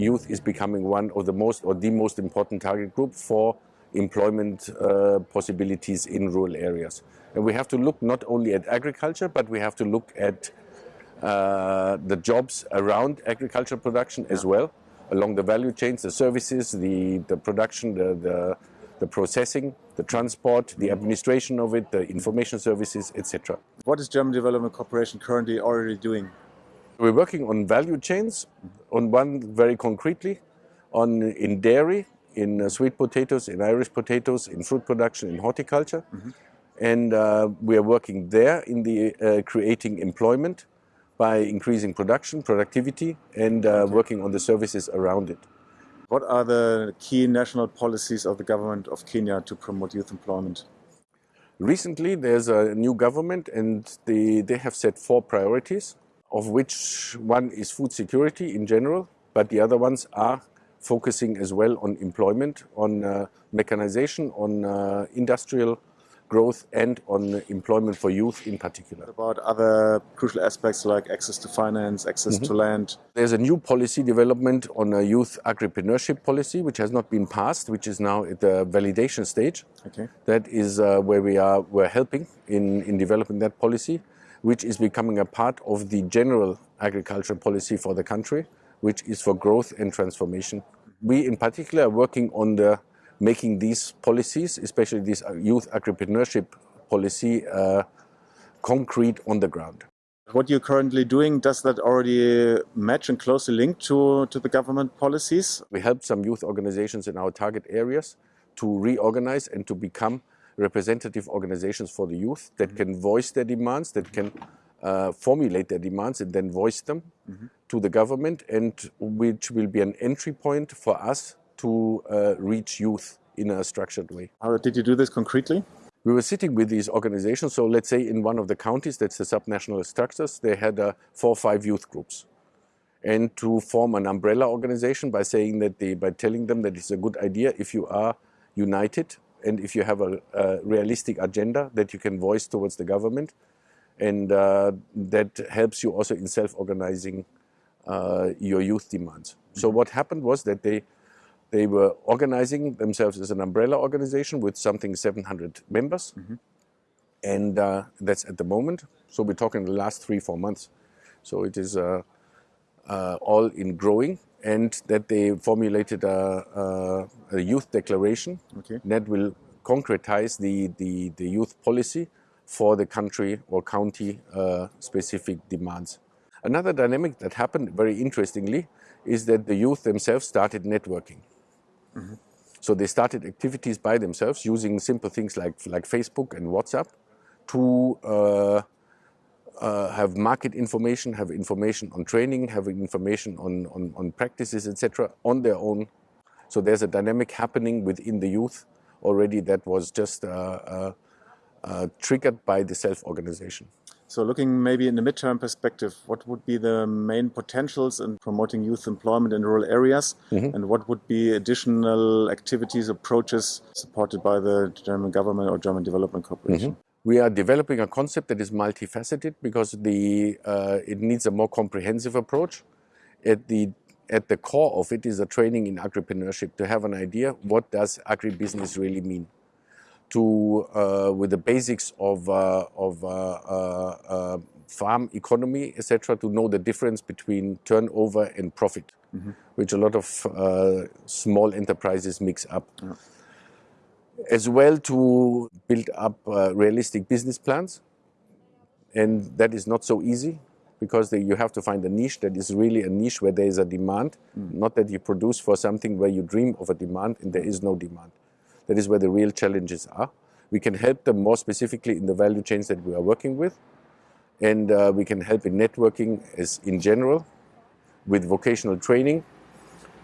youth is becoming one of the most or the most important target group for employment uh, possibilities in rural areas. And we have to look not only at agriculture, but we have to look at uh, the jobs around agricultural production as well, along the value chains, the services, the, the production, the, the, the processing, the transport, the administration of it, the information services, etc. What is German Development Cooperation currently already doing? We're working on value chains, on one very concretely, on in dairy, in uh, sweet potatoes, in Irish potatoes, in fruit production, in horticulture. Mm -hmm. And uh, we are working there in the uh, creating employment by increasing production, productivity, and uh, okay. working on the services around it. What are the key national policies of the government of Kenya to promote youth employment? Recently, there's a new government and they, they have set four priorities, of which one is food security in general, but the other ones are focusing as well on employment, on uh, mechanization, on uh, industrial growth and on employment for youth in particular. About other crucial aspects like access to finance, access mm -hmm. to land? There's a new policy development on a youth agripreneurship policy which has not been passed, which is now at the validation stage. Okay. That is uh, where we are we're helping in, in developing that policy, which is becoming a part of the general agricultural policy for the country, which is for growth and transformation. We in particular are working on the making these policies, especially this uh, youth agripreneurship policy, uh, concrete on the ground. What you're currently doing, does that already match and closely link to, to the government policies? We help some youth organizations in our target areas to reorganize and to become representative organizations for the youth that can voice their demands, that can uh, formulate their demands and then voice them mm -hmm. to the government and which will be an entry point for us to uh, reach youth in a structured way. How did you do this concretely? We were sitting with these organizations. So let's say in one of the counties, that's the subnational structures, they had uh, four or five youth groups. And to form an umbrella organization by saying that they, by telling them that it's a good idea if you are united and if you have a, a realistic agenda that you can voice towards the government. And uh, that helps you also in self-organizing uh, your youth demands. So mm-hmm. what happened was that they they were organizing themselves as an umbrella organization with something 700 members. Mm -hmm. And uh, that's at the moment. So we're talking the last three, four months. So it is uh, uh, all in growing and that they formulated a, a, a youth declaration okay. that will concretize the, the, the, youth policy for the country or county uh, specific demands. Another dynamic that happened very interestingly is that the youth themselves started networking. Mm -hmm. So they started activities by themselves using simple things like, like Facebook and WhatsApp to uh, uh, have market information, have information on training, have information on, on, on practices, etc., on their own. So there's a dynamic happening within the youth already that was just uh, uh, uh triggered by the self-organization. So looking maybe in the midterm perspective, what would be the main potentials in promoting youth employment in rural areas? Mm -hmm. And what would be additional activities, approaches supported by the German government or German Development Cooperation? Mm -hmm. We are developing a concept that is multifaceted because the, uh, it needs a more comprehensive approach. At the, at the core of it is a training in agripreneurship to have an idea what does agribusiness really mean to uh, with the basics of, uh, of uh, farm economy, etc., to know the difference between turnover and profit, mm -hmm. which a lot of small enterprises mix up. Yeah. As well to build up realistic business plans, and that is not so easy because you have to find a niche that is really a niche where there is a demand, mm. not that you produce for something where you dream of a demand and there is no demand. That is where the real challenges are. We can help them more specifically in the value chains that we are working with. And uh, we can help in networking as in general, with vocational training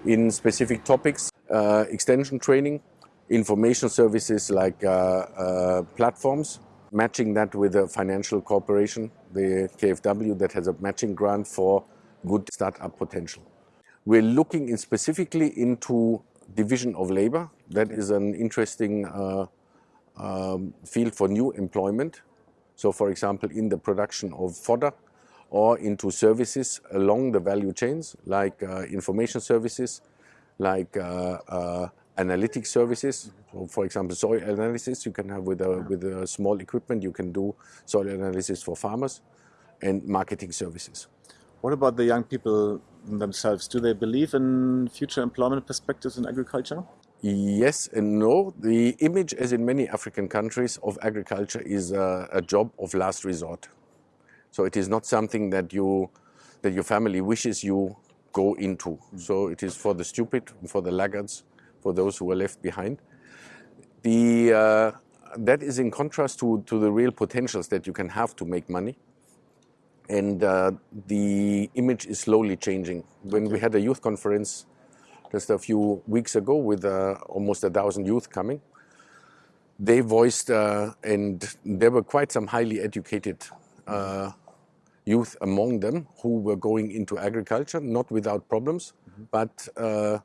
in specific topics, uh, extension training, information services like uh, uh platforms, matching that with a financial corporation, the KfW, that has a matching grant for good startup potential. We're looking in specifically into division of labor. That is an interesting uh, um, field for new employment. So for example, in the production of fodder or into services along the value chains, like uh, information services, like uh, uh, analytic services. Mm-hmm. So for example, soil analysis you can have with a, with a small equipment, you can do soil analysis for farmers and marketing services. What about the young people themselves? Do they believe in future employment perspectives in agriculture? Yes and no. The image, as in many African countries, of agriculture is a, a job of last resort. So it is not something that you that your family wishes you go into. Mm-hmm. So it is for the stupid, for the laggards, for those who are left behind. The uh, that is in contrast to, to the real potentials that you can have to make money. And uh, the image is slowly changing. When we had a youth conference just a few weeks ago with uh, almost a thousand youth coming, they voiced, uh, and there were quite some highly educated uh, youth among them who were going into agriculture, not without problems, mm-hmm. but uh,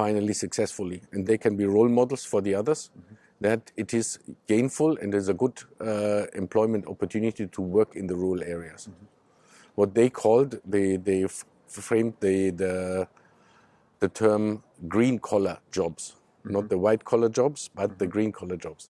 finally successfully. And they can be role models for the others. Mm-hmm. That it is gainful and there's a good uh, employment opportunity to work in the rural areas. Mm-hmm. What they called, they, they framed the, the the term green collar jobs, mm -hmm. not the white collar jobs, but mm -hmm. the green collar jobs.